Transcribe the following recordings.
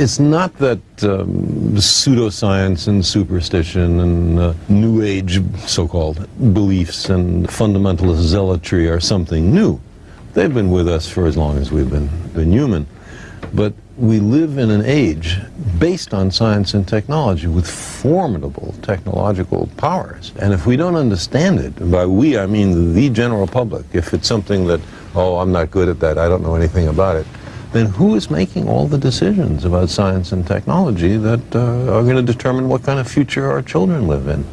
It's not that um, pseudoscience and superstition and uh, New Age so-called beliefs and fundamentalist zealotry are something new. They've been with us for as long as we've been, been human. But we live in an age based on science and technology with formidable technological powers. And if we don't understand it, by we I mean the general public, if it's something that, oh, I'm not good at that, I don't know anything about it, then who is making all the decisions about science and technology that uh, are going to determine what kind of future our children live in?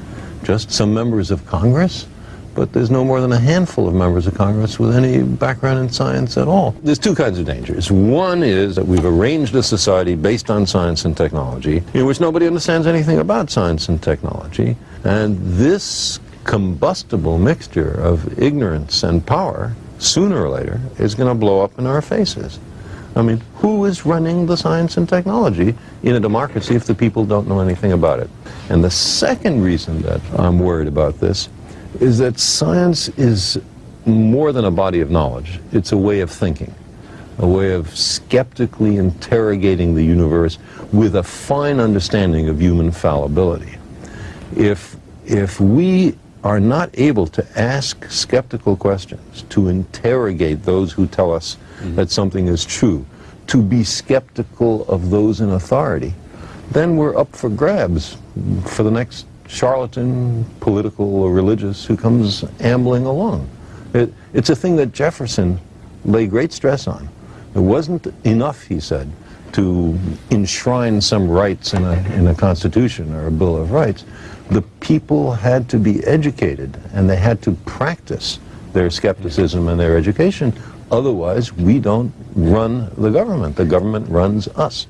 Just some members of Congress? But there's no more than a handful of members of Congress with any background in science at all. There's two kinds of dangers. One is that we've arranged a society based on science and technology in which nobody understands anything about science and technology. And this combustible mixture of ignorance and power, sooner or later, is going to blow up in our faces. I mean, who is running the science and technology in a democracy if the people don't know anything about it? And the second reason that I'm worried about this is that science is more than a body of knowledge. It's a way of thinking, a way of skeptically interrogating the universe with a fine understanding of human fallibility. If, if we are not able to ask skeptical questions, to interrogate those who tell us mm-hmm. that something is true, to be skeptical of those in authority, then we're up for grabs for the next charlatan, political or religious, who comes ambling along. It, it's a thing that Jefferson lay great stress on. It wasn't enough, he said, to enshrine some rights in a, in a constitution or a Bill of Rights. The people had to be educated and they had to practice their skepticism and their education Otherwise, we don't run the government. The government runs us.